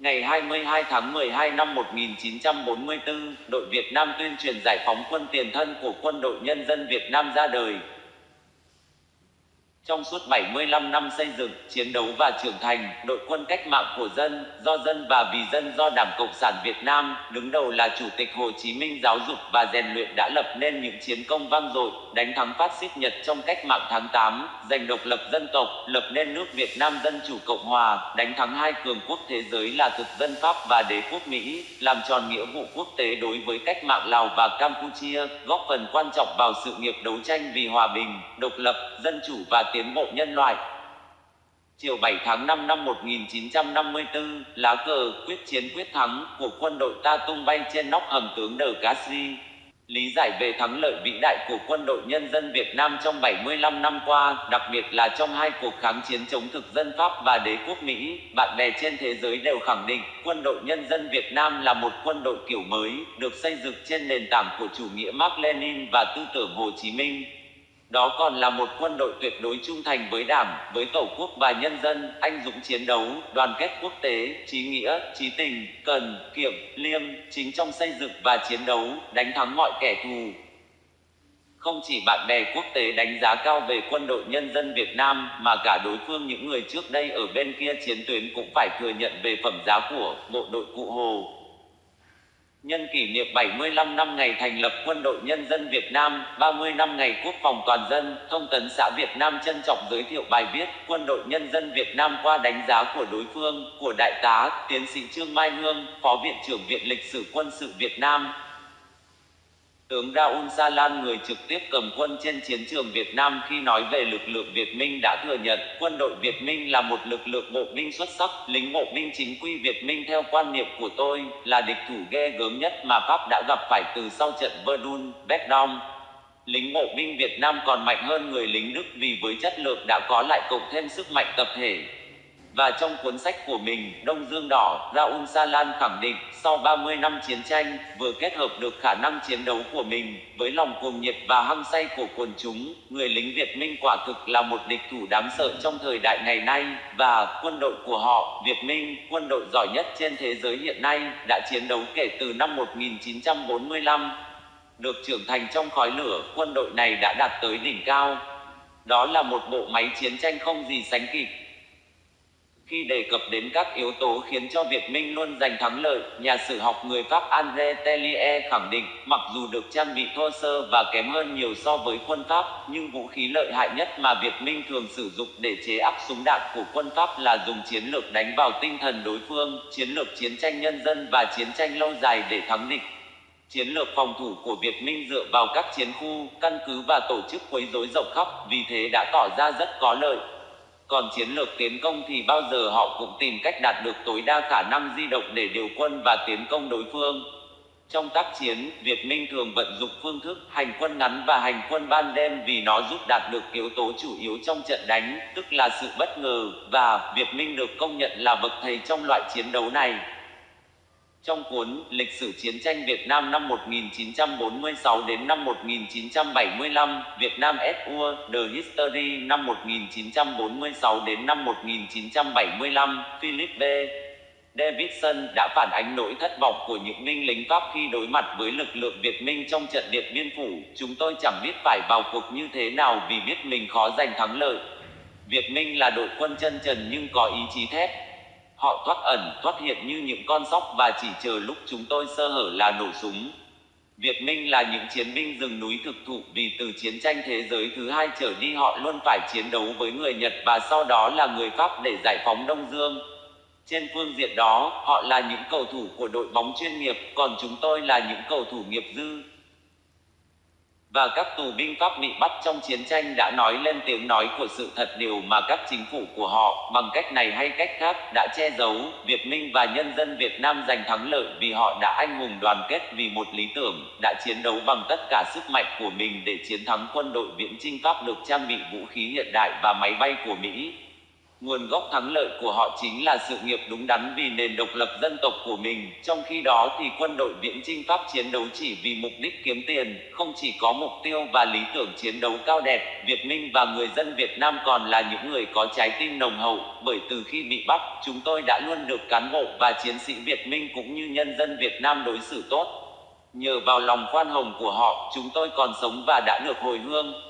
Ngày 22 tháng 12 năm 1944, đội Việt Nam tuyên truyền giải phóng quân tiền thân của Quân đội Nhân dân Việt Nam ra đời. Trong suốt 75 năm xây dựng, chiến đấu và trưởng thành, đội quân cách mạng của dân, do dân và vì dân do Đảng Cộng sản Việt Nam, đứng đầu là Chủ tịch Hồ Chí Minh giáo dục và rèn luyện đã lập nên những chiến công vang dội, đánh thắng phát xít Nhật trong cách mạng tháng 8, giành độc lập dân tộc, lập nên nước Việt Nam Dân Chủ Cộng Hòa, đánh thắng hai cường quốc thế giới là thực dân Pháp và đế quốc Mỹ, làm tròn nghĩa vụ quốc tế đối với cách mạng Lào và Campuchia, góp phần quan trọng vào sự nghiệp đấu tranh vì hòa bình, độc lập, dân chủ và tiến bộ nhân loại. Chiều 7 tháng 5 năm 1954, lá cờ quyết chiến quyết thắng của quân đội ta tung bay trên nóc hầm tướng Đờ Casri. Lý giải về thắng lợi vĩ đại của quân đội nhân dân Việt Nam trong 75 năm qua, đặc biệt là trong hai cuộc kháng chiến chống thực dân Pháp và đế quốc Mỹ, bạn bè trên thế giới đều khẳng định quân đội nhân dân Việt Nam là một quân đội kiểu mới, được xây dựng trên nền tảng của chủ nghĩa Mark Lenin và tư tưởng Hồ Chí Minh. Đó còn là một quân đội tuyệt đối trung thành với Đảng, với Tổ quốc và nhân dân, anh dũng chiến đấu, đoàn kết quốc tế, trí nghĩa, trí tình, cần, kiệm, liêm, chính trong xây dựng và chiến đấu, đánh thắng mọi kẻ thù. Không chỉ bạn bè quốc tế đánh giá cao về quân đội nhân dân Việt Nam, mà cả đối phương những người trước đây ở bên kia chiến tuyến cũng phải thừa nhận về phẩm giá của bộ đội Cụ Hồ. Nhân kỷ niệm 75 năm ngày thành lập Quân đội Nhân dân Việt Nam, 30 năm ngày quốc phòng toàn dân, Thông tấn xã Việt Nam trân trọng giới thiệu bài viết Quân đội Nhân dân Việt Nam qua đánh giá của đối phương, của Đại tá, Tiến sĩ Trương Mai Hương, Phó Viện trưởng Viện Lịch sử Quân sự Việt Nam, Tướng Raoul Salan người trực tiếp cầm quân trên chiến trường Việt Nam khi nói về lực lượng Việt Minh đã thừa nhận quân đội Việt Minh là một lực lượng bộ binh xuất sắc, lính bộ binh chính quy Việt Minh theo quan niệm của tôi là địch thủ ghê gớm nhất mà Pháp đã gặp phải từ sau trận Verdun, Verdun. Lính bộ binh Việt Nam còn mạnh hơn người lính Đức vì với chất lượng đã có lại cộng thêm sức mạnh tập thể, và trong cuốn sách của mình, Đông Dương Đỏ, Raul Salan khẳng định, sau 30 năm chiến tranh, vừa kết hợp được khả năng chiến đấu của mình, với lòng cuồng nhiệt và hăng say của quần chúng, người lính Việt Minh quả thực là một địch thủ đáng sợ trong thời đại ngày nay, và quân đội của họ, Việt Minh, quân đội giỏi nhất trên thế giới hiện nay, đã chiến đấu kể từ năm 1945. Được trưởng thành trong khói lửa, quân đội này đã đạt tới đỉnh cao. Đó là một bộ máy chiến tranh không gì sánh kịp, khi đề cập đến các yếu tố khiến cho Việt Minh luôn giành thắng lợi, nhà sử học người Pháp André Tellier khẳng định, mặc dù được trang bị thô sơ và kém hơn nhiều so với quân Pháp, nhưng vũ khí lợi hại nhất mà Việt Minh thường sử dụng để chế áp súng đạn của quân Pháp là dùng chiến lược đánh vào tinh thần đối phương, chiến lược chiến tranh nhân dân và chiến tranh lâu dài để thắng địch. Chiến lược phòng thủ của Việt Minh dựa vào các chiến khu, căn cứ và tổ chức quấy rối rộng khắp, vì thế đã tỏ ra rất có lợi. Còn chiến lược tiến công thì bao giờ họ cũng tìm cách đạt được tối đa khả năng di động để điều quân và tiến công đối phương. Trong tác chiến, Việt Minh thường vận dụng phương thức hành quân ngắn và hành quân ban đêm vì nó giúp đạt được yếu tố chủ yếu trong trận đánh, tức là sự bất ngờ, và Việt Minh được công nhận là bậc thầy trong loại chiến đấu này. Trong cuốn Lịch sử chiến tranh Việt Nam năm 1946 đến năm 1975, Việt Nam SUA, The History năm 1946 đến năm 1975, Philip B. Davidson đã phản ánh nỗi thất vọng của những binh lính Pháp khi đối mặt với lực lượng Việt Minh trong trận Điện Biên Phủ. Chúng tôi chẳng biết phải vào cuộc như thế nào vì biết mình khó giành thắng lợi. Việt Minh là đội quân chân trần nhưng có ý chí thép, Họ thoát ẩn, thoát hiện như những con sóc và chỉ chờ lúc chúng tôi sơ hở là nổ súng. Việt Minh là những chiến binh rừng núi thực thụ vì từ chiến tranh thế giới thứ hai trở đi họ luôn phải chiến đấu với người Nhật và sau đó là người Pháp để giải phóng Đông Dương. Trên phương diện đó, họ là những cầu thủ của đội bóng chuyên nghiệp, còn chúng tôi là những cầu thủ nghiệp dư và các tù binh Pháp bị bắt trong chiến tranh đã nói lên tiếng nói của sự thật điều mà các chính phủ của họ, bằng cách này hay cách khác, đã che giấu, Việt Minh và nhân dân Việt Nam giành thắng lợi vì họ đã anh hùng đoàn kết vì một lý tưởng, đã chiến đấu bằng tất cả sức mạnh của mình để chiến thắng quân đội viễn chinh Pháp được trang bị vũ khí hiện đại và máy bay của Mỹ. Nguồn gốc thắng lợi của họ chính là sự nghiệp đúng đắn vì nền độc lập dân tộc của mình, trong khi đó thì quân đội viễn chinh Pháp chiến đấu chỉ vì mục đích kiếm tiền, không chỉ có mục tiêu và lý tưởng chiến đấu cao đẹp, Việt Minh và người dân Việt Nam còn là những người có trái tim nồng hậu, bởi từ khi bị bắt, chúng tôi đã luôn được cán bộ và chiến sĩ Việt Minh cũng như nhân dân Việt Nam đối xử tốt. Nhờ vào lòng khoan hồng của họ, chúng tôi còn sống và đã được hồi hương.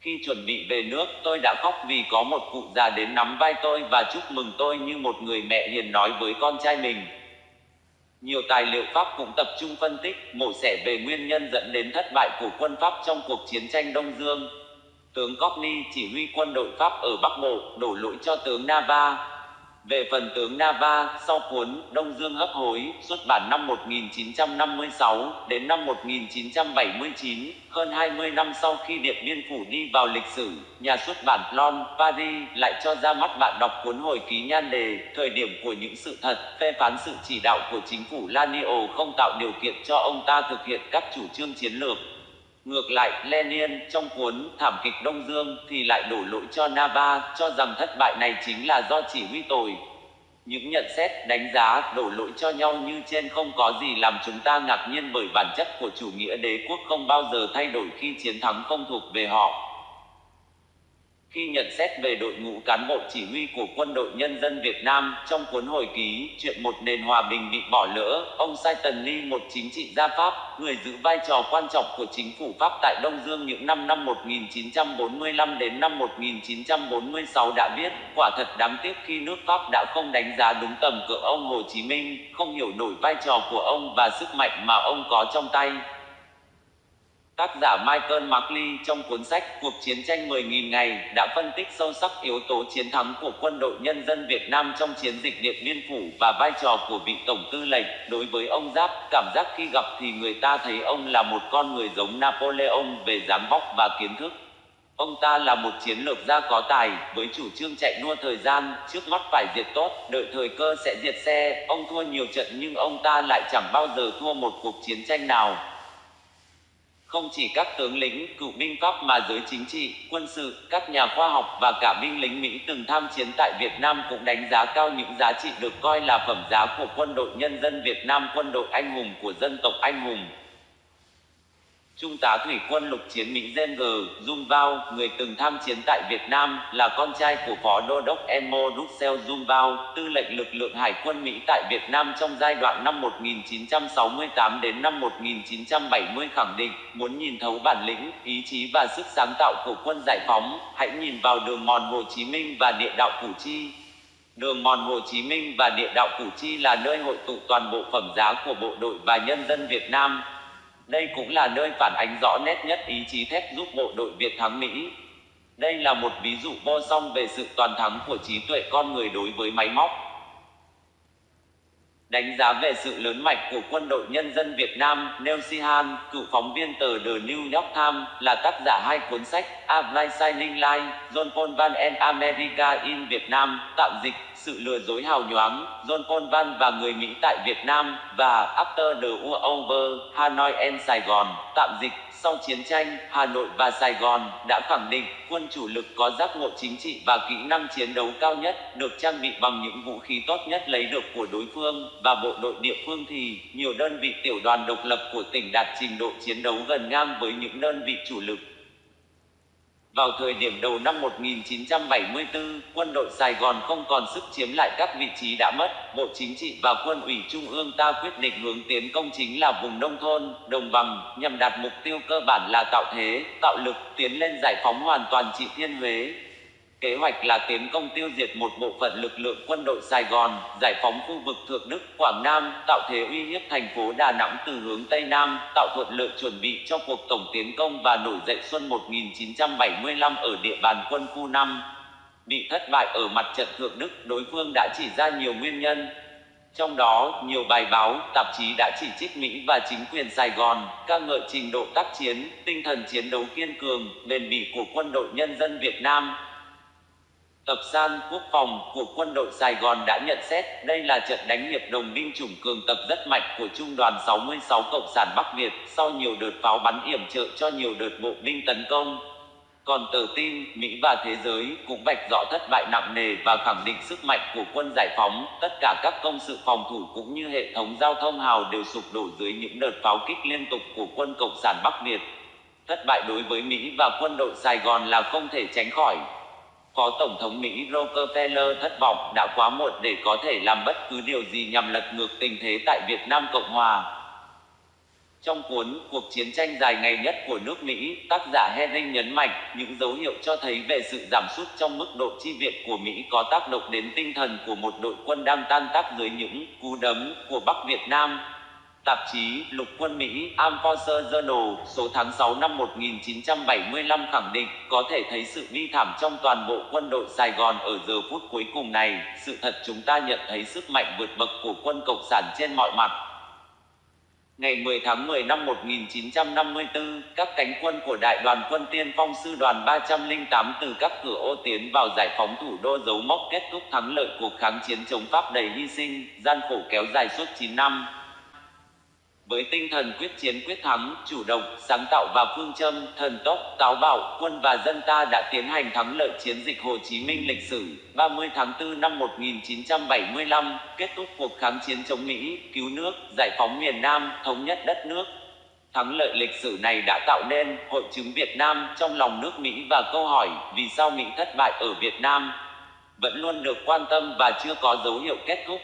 Khi chuẩn bị về nước, tôi đã khóc vì có một cụ già đến nắm vai tôi và chúc mừng tôi như một người mẹ hiền nói với con trai mình. Nhiều tài liệu Pháp cũng tập trung phân tích, mổ xẻ về nguyên nhân dẫn đến thất bại của quân Pháp trong cuộc chiến tranh Đông Dương. Tướng Cockney chỉ huy quân đội Pháp ở Bắc Bộ, đổ lỗi cho tướng Nava, về phần tướng Nava, sau cuốn Đông Dương hấp hối, xuất bản năm 1956 đến năm 1979, hơn 20 năm sau khi Điện Biên Phủ đi vào lịch sử, nhà xuất bản Plon, Paris lại cho ra mắt bạn đọc cuốn hồi ký nhan đề Thời điểm của những sự thật, phê phán sự chỉ đạo của chính phủ Lanio không tạo điều kiện cho ông ta thực hiện các chủ trương chiến lược. Ngược lại, Lenin trong cuốn Thảm kịch Đông Dương thì lại đổ lỗi cho Nava, cho rằng thất bại này chính là do chỉ huy tồi. Những nhận xét, đánh giá, đổ lỗi cho nhau như trên không có gì làm chúng ta ngạc nhiên bởi bản chất của chủ nghĩa đế quốc không bao giờ thay đổi khi chiến thắng không thuộc về họ. Khi nhận xét về đội ngũ cán bộ chỉ huy của quân đội nhân dân Việt Nam trong cuốn hồi ký Chuyện một nền hòa bình bị bỏ lỡ, ông Saiton Lee, một chính trị gia Pháp, người giữ vai trò quan trọng của chính phủ Pháp tại Đông Dương những năm năm 1945 đến năm 1946 đã viết, quả thật đáng tiếc khi nước Pháp đã không đánh giá đúng tầm cỡ ông Hồ Chí Minh, không hiểu nổi vai trò của ông và sức mạnh mà ông có trong tay. Tác giả Michael Markley trong cuốn sách Cuộc chiến tranh 10.000 ngày đã phân tích sâu sắc yếu tố chiến thắng của quân đội nhân dân Việt Nam trong chiến dịch Điện Biên Phủ và vai trò của vị tổng tư lệnh. Đối với ông Giáp, cảm giác khi gặp thì người ta thấy ông là một con người giống Napoleon về dáng vóc và kiến thức. Ông ta là một chiến lược gia có tài, với chủ trương chạy đua thời gian, trước mắt phải diệt tốt, đợi thời cơ sẽ diệt xe. Ông thua nhiều trận nhưng ông ta lại chẳng bao giờ thua một cuộc chiến tranh nào. Không chỉ các tướng lĩnh, cựu binh Pháp mà giới chính trị, quân sự, các nhà khoa học và cả binh lính Mỹ từng tham chiến tại Việt Nam cũng đánh giá cao những giá trị được coi là phẩm giá của quân đội nhân dân Việt Nam, quân đội anh hùng của dân tộc anh hùng. Trung tá thủy quân lục chiến Mỹ Gen G. Dung Bao, người từng tham chiến tại Việt Nam, là con trai của Phó Đô đốc Emo Russell Dung Bao, tư lệnh lực lượng Hải quân Mỹ tại Việt Nam trong giai đoạn năm 1968 đến năm 1970 khẳng định, muốn nhìn thấu bản lĩnh, ý chí và sức sáng tạo của quân giải phóng, hãy nhìn vào đường mòn Hồ Chí Minh và địa đạo Củ Chi. Đường mòn Hồ Chí Minh và địa đạo Củ Chi là nơi hội tụ toàn bộ phẩm giá của bộ đội và nhân dân Việt Nam, đây cũng là nơi phản ánh rõ nét nhất ý chí thép giúp bộ đội Việt thắng Mỹ. Đây là một ví dụ vô song về sự toàn thắng của trí tuệ con người đối với máy móc. Đánh giá về sự lớn mạnh của quân đội nhân dân Việt Nam, Neil Sihan, cựu phóng viên tờ The New York Times, là tác giả hai cuốn sách A Blind Shining Light, John Paul Van and America in Việt Nam, tạm dịch, sự lừa dối hào nhoáng, John Paul Van và người Mỹ tại Việt Nam, và After the War Over, Hanoi and Sài Gòn, tạm dịch, sau chiến tranh, Hà Nội và Sài Gòn đã khẳng định quân chủ lực có giác ngộ chính trị và kỹ năng chiến đấu cao nhất, được trang bị bằng những vũ khí tốt nhất lấy được của đối phương, và bộ đội địa phương thì nhiều đơn vị tiểu đoàn độc lập của tỉnh đạt trình độ chiến đấu gần ngang với những đơn vị chủ lực. Vào thời điểm đầu năm 1974, quân đội Sài Gòn không còn sức chiếm lại các vị trí đã mất. Bộ Chính trị và quân ủy Trung ương ta quyết định hướng tiến công chính là vùng nông thôn, đồng bằng, nhằm đạt mục tiêu cơ bản là tạo thế, tạo lực, tiến lên giải phóng hoàn toàn trị Thiên Huế, Kế hoạch là tiến công tiêu diệt một bộ phận lực lượng quân đội Sài Gòn, giải phóng khu vực Thượng Đức, Quảng Nam, tạo thế uy hiếp thành phố Đà Nẵng từ hướng Tây Nam, tạo thuận lợi chuẩn bị cho cuộc tổng tiến công và nổi dậy xuân 1975 ở địa bàn quân khu 5. Bị thất bại ở mặt trận Thượng Đức, đối phương đã chỉ ra nhiều nguyên nhân, trong đó, nhiều bài báo, tạp chí đã chỉ trích Mỹ và chính quyền Sài Gòn, ca ngợi trình độ tác chiến, tinh thần chiến đấu kiên cường, bền bỉ của quân đội nhân dân Việt Nam, Tập san quốc phòng của quân đội Sài Gòn đã nhận xét đây là trận đánh hiệp đồng binh chủng cường tập rất mạnh của Trung đoàn 66 Cộng sản Bắc Việt sau nhiều đợt pháo bắn yểm trợ cho nhiều đợt bộ binh tấn công. Còn tờ tin, Mỹ và thế giới cũng vạch rõ thất bại nặng nề và khẳng định sức mạnh của quân giải phóng, tất cả các công sự phòng thủ cũng như hệ thống giao thông hào đều sụp đổ dưới những đợt pháo kích liên tục của quân Cộng sản Bắc Việt. Thất bại đối với Mỹ và quân đội Sài Gòn là không thể tránh khỏi. Phó Tổng thống Mỹ Rockefeller thất vọng đã quá muộn để có thể làm bất cứ điều gì nhằm lật ngược tình thế tại Việt Nam Cộng Hòa. Trong cuốn Cuộc chiến tranh dài ngày nhất của nước Mỹ, tác giả Henning nhấn mạnh những dấu hiệu cho thấy về sự giảm sút trong mức độ chi viện của Mỹ có tác động đến tinh thần của một đội quân đang tan tác dưới những cú đấm của Bắc Việt Nam. Tạp chí Lục quân Mỹ Armed Journal số tháng 6 năm 1975 khẳng định có thể thấy sự bi thảm trong toàn bộ quân đội Sài Gòn ở giờ phút cuối cùng này. Sự thật chúng ta nhận thấy sức mạnh vượt bậc của quân Cộng sản trên mọi mặt. Ngày 10 tháng 10 năm 1954, các cánh quân của Đại đoàn quân tiên phong sư đoàn 308 từ các cửa ô tiến vào giải phóng thủ đô dấu mốc kết thúc thắng lợi cuộc kháng chiến chống Pháp đầy hy sinh, gian khổ kéo dài suốt 9 năm. Với tinh thần quyết chiến quyết thắng, chủ động, sáng tạo và phương châm, thần tốc, táo bạo, quân và dân ta đã tiến hành thắng lợi chiến dịch Hồ Chí Minh lịch sử 30 tháng 4 năm 1975, kết thúc cuộc kháng chiến chống Mỹ, cứu nước, giải phóng miền Nam, thống nhất đất nước. Thắng lợi lịch sử này đã tạo nên hội chứng Việt Nam trong lòng nước Mỹ và câu hỏi vì sao Mỹ thất bại ở Việt Nam vẫn luôn được quan tâm và chưa có dấu hiệu kết thúc.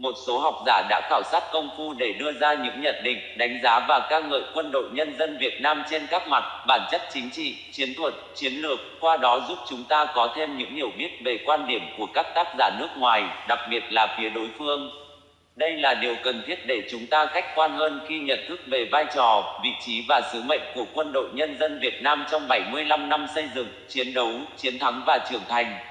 Một số học giả đã khảo sát công phu để đưa ra những nhận định, đánh giá và ca ngợi quân đội nhân dân Việt Nam trên các mặt, bản chất chính trị, chiến thuật, chiến lược, qua đó giúp chúng ta có thêm những hiểu biết về quan điểm của các tác giả nước ngoài, đặc biệt là phía đối phương. Đây là điều cần thiết để chúng ta khách quan hơn khi nhận thức về vai trò, vị trí và sứ mệnh của quân đội nhân dân Việt Nam trong 75 năm xây dựng, chiến đấu, chiến thắng và trưởng thành.